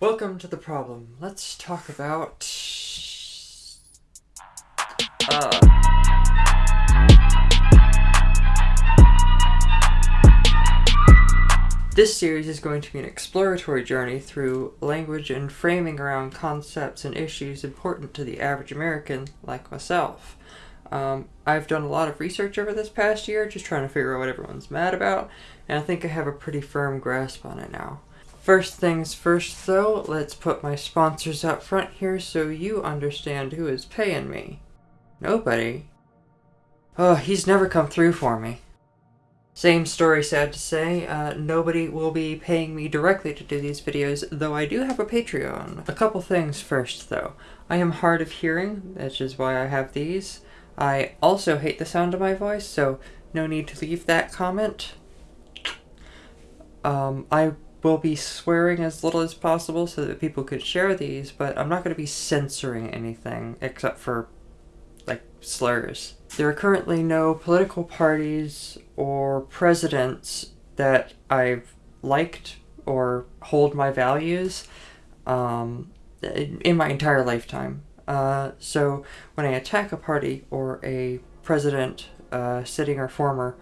Welcome to the problem. Let's talk about. Uh. This series is going to be an exploratory journey through language and framing around concepts and issues important to the average American like myself. Um, I've done a lot of research over this past year, just trying to figure out what everyone's mad about, and I think I have a pretty firm grasp on it now. First things first, though, let's put my sponsors up front here so you understand who is paying me. Nobody. Oh, he's never come through for me. Same story, sad to say. Uh, nobody will be paying me directly to do these videos, though I do have a Patreon. A couple things first, though. I am hard of hearing, which is why I have these. I also hate the sound of my voice, so no need to leave that comment. Um, I will be swearing as little as possible so that people could share these, but I'm not going to be censoring anything except for, like, slurs. There are currently no political parties or presidents that I've liked or hold my values um, in my entire lifetime. Uh, so when I attack a party or a president, uh, sitting or former,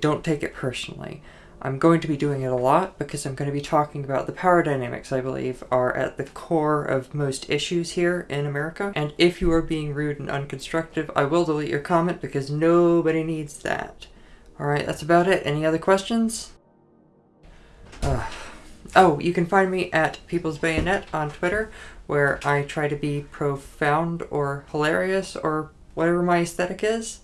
don't take it personally. I'm going to be doing it a lot because I'm going to be talking about the power dynamics I believe are at the core of most issues here in America. And if you are being rude and unconstructive, I will delete your comment because nobody needs that. Alright, that's about it. Any other questions? Oh, you can find me at People's Bayonet on Twitter where I try to be profound or hilarious or whatever my aesthetic is.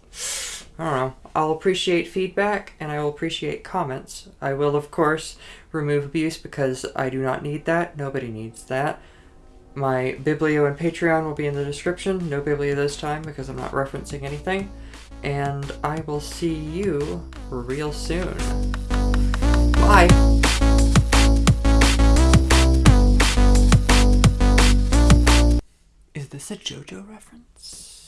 I don't know. I'll appreciate feedback and I will appreciate comments. I will, of course, remove abuse because I do not need that. Nobody needs that. My Biblio and Patreon will be in the description. No Biblio this time because I'm not referencing anything. And I will see you real soon. Bye! Is this a JoJo reference?